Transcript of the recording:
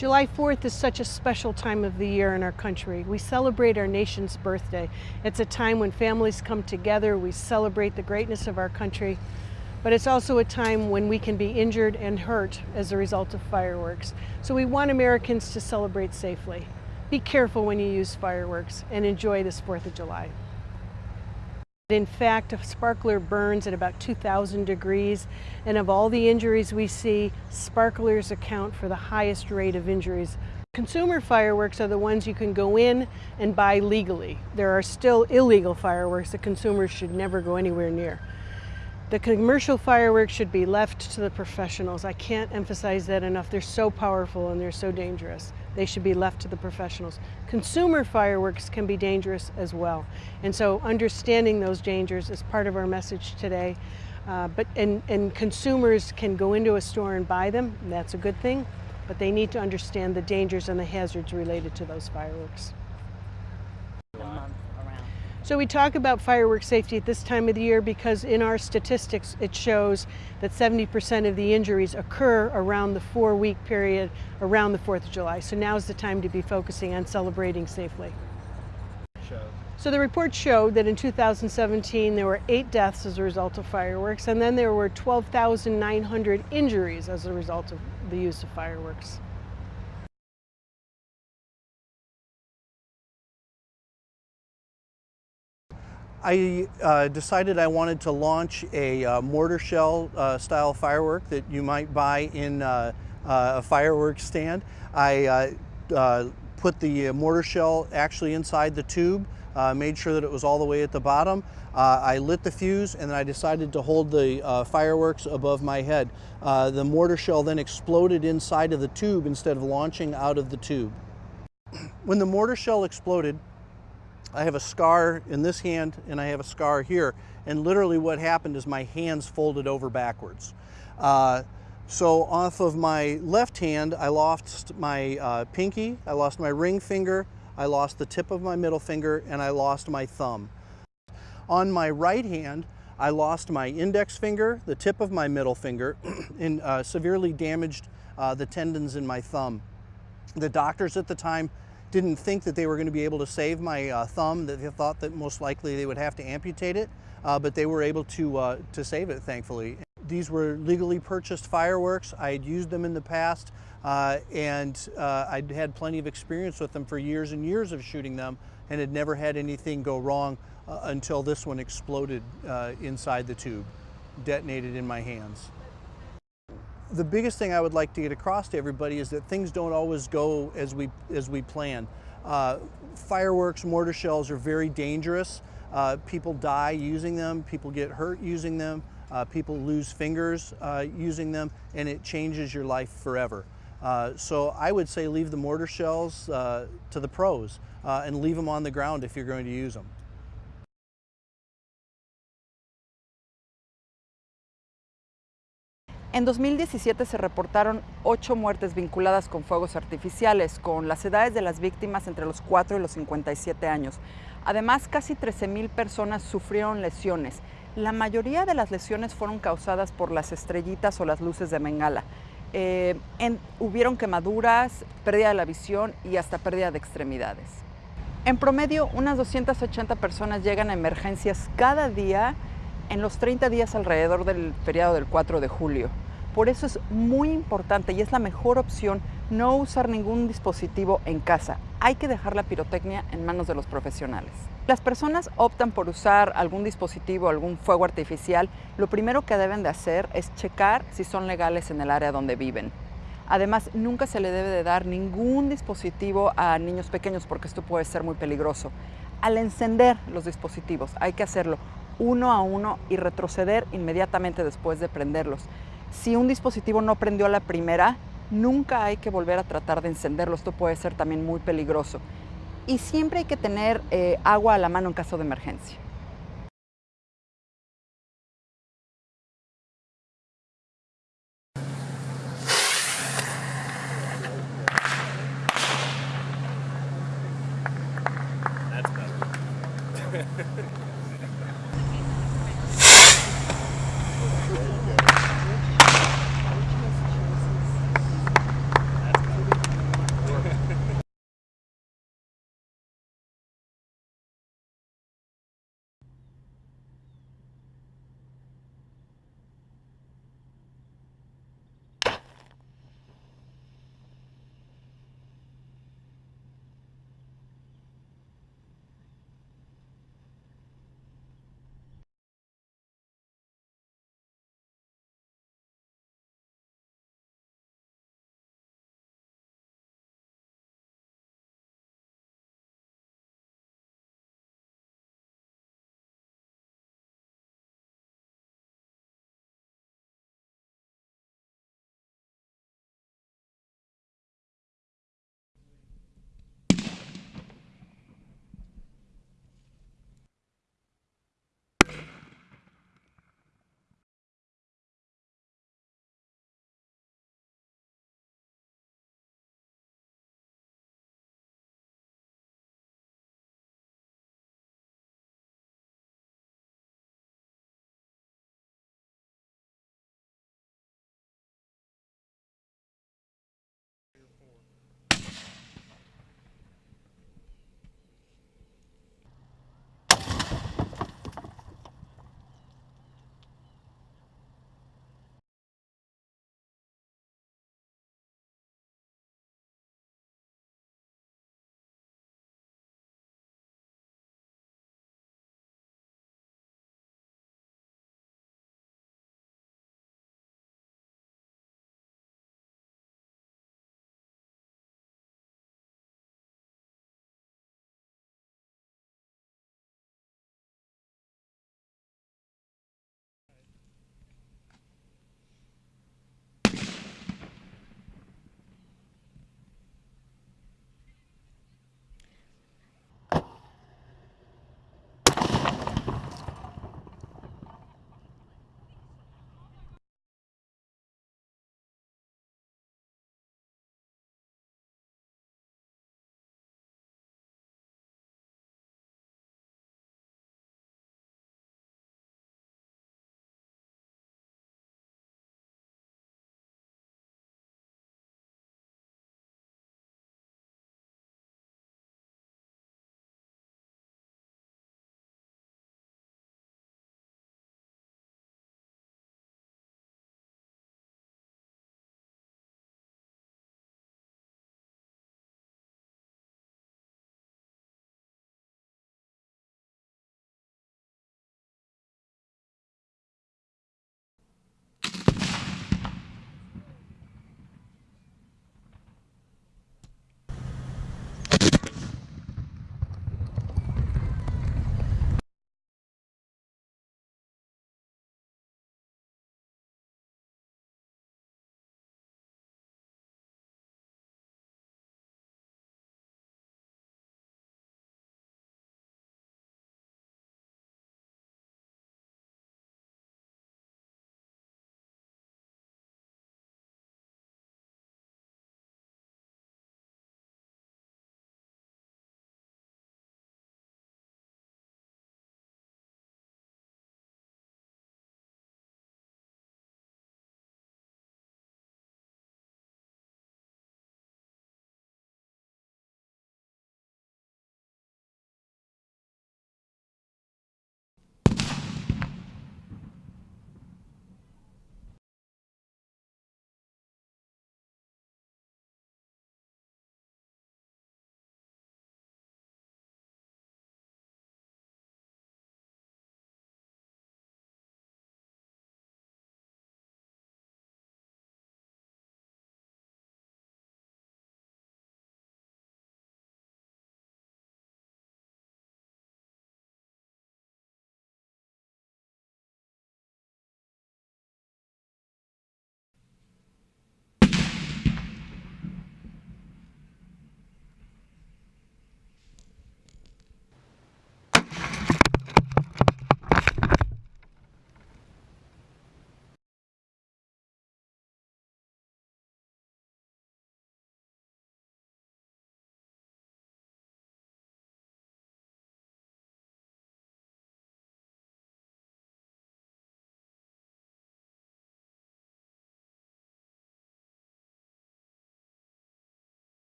July 4th is such a special time of the year in our country. We celebrate our nation's birthday. It's a time when families come together, we celebrate the greatness of our country, but it's also a time when we can be injured and hurt as a result of fireworks. So we want Americans to celebrate safely. Be careful when you use fireworks and enjoy this 4th of July. In fact, a sparkler burns at about 2,000 degrees, and of all the injuries we see, sparklers account for the highest rate of injuries. Consumer fireworks are the ones you can go in and buy legally. There are still illegal fireworks that consumers should never go anywhere near. The commercial fireworks should be left to the professionals. I can't emphasize that enough. They're so powerful and they're so dangerous. They should be left to the professionals. Consumer fireworks can be dangerous as well. And so understanding those dangers is part of our message today. Uh, but and, and consumers can go into a store and buy them, and that's a good thing, but they need to understand the dangers and the hazards related to those fireworks. So we talk about fireworks safety at this time of the year because in our statistics it shows that 70% of the injuries occur around the four week period around the 4th of July. So now is the time to be focusing on celebrating safely. So the report showed that in 2017 there were eight deaths as a result of fireworks and then there were 12,900 injuries as a result of the use of fireworks. I uh, decided I wanted to launch a uh, mortar shell uh, style firework that you might buy in uh, uh, a fireworks stand. I uh, put the mortar shell actually inside the tube, made sure that it was all the way at the bottom. I lit the fuse and then I decided to hold the fireworks above my head. the mortar shell then exploded inside of the tube instead of launching out of the tube. When the mortar shell exploded, I have a scar in this hand and I have a scar here. And literally what happened is my hands folded over backwards. Uh, so off of my left hand, I lost my uh, pinky, I lost my ring finger, I lost the tip of my middle finger, and I lost my thumb. On my right hand, I lost my index finger, the tip of my middle finger, and uh, severely damaged uh, the tendons in my thumb. The doctors at the time didn't think that they were going to be able to save my uh, thumb, that they thought that most likely they would have to amputate it, uh, but they were able to, uh, to save it, thankfully. These were legally purchased fireworks. I had used them in the past, uh, and uh, I'd had plenty of experience with them for years and years of shooting them, and had never had anything go wrong uh, until this one exploded inside the tube, detonated in my hands the biggest thing I would like to get across to everybody is that things don't always go as we, as we plan. Uh, fireworks, mortar shells are very dangerous. Uh, people die using them, people get hurt using them, uh, people lose fingers uh, using them, and it changes your life forever. Uh, so I would say leave the mortar shells uh, to the pros and leave them on the ground if you're going to use them. En 2017 se reportaron ocho muertes vinculadas con fuegos artificiales, con las edades de las víctimas entre los 4 y los 57 años. Además, casi 13.000 personas sufrieron lesiones. La mayoría de las lesiones fueron causadas por las estrellitas o las luces de Bengala. Eh, hubieron quemaduras, pérdida de la visión y hasta pérdida de extremidades. En promedio, unas 280 personas llegan a emergencias cada día en los 30 días alrededor del feriado del 4 de julio. Por eso es muy importante y es la mejor opción no usar ningún dispositivo en casa. Hay que dejar la pirotecnia en manos de los profesionales. Las personas optan por usar algún dispositivo, algún fuego artificial. Lo primero que deben de hacer es checar si son legales en el área donde viven. Además, nunca se le debe de dar ningún dispositivo a niños pequeños porque esto puede ser muy peligroso. Al encender los dispositivos hay que hacerlo uno a uno y retroceder inmediatamente después de prenderlos. Si un dispositivo no prendió a la primera, nunca hay que volver a tratar de encenderlo. Esto puede ser también muy peligroso. Y siempre hay que tener eh, agua a la mano en caso de emergencia.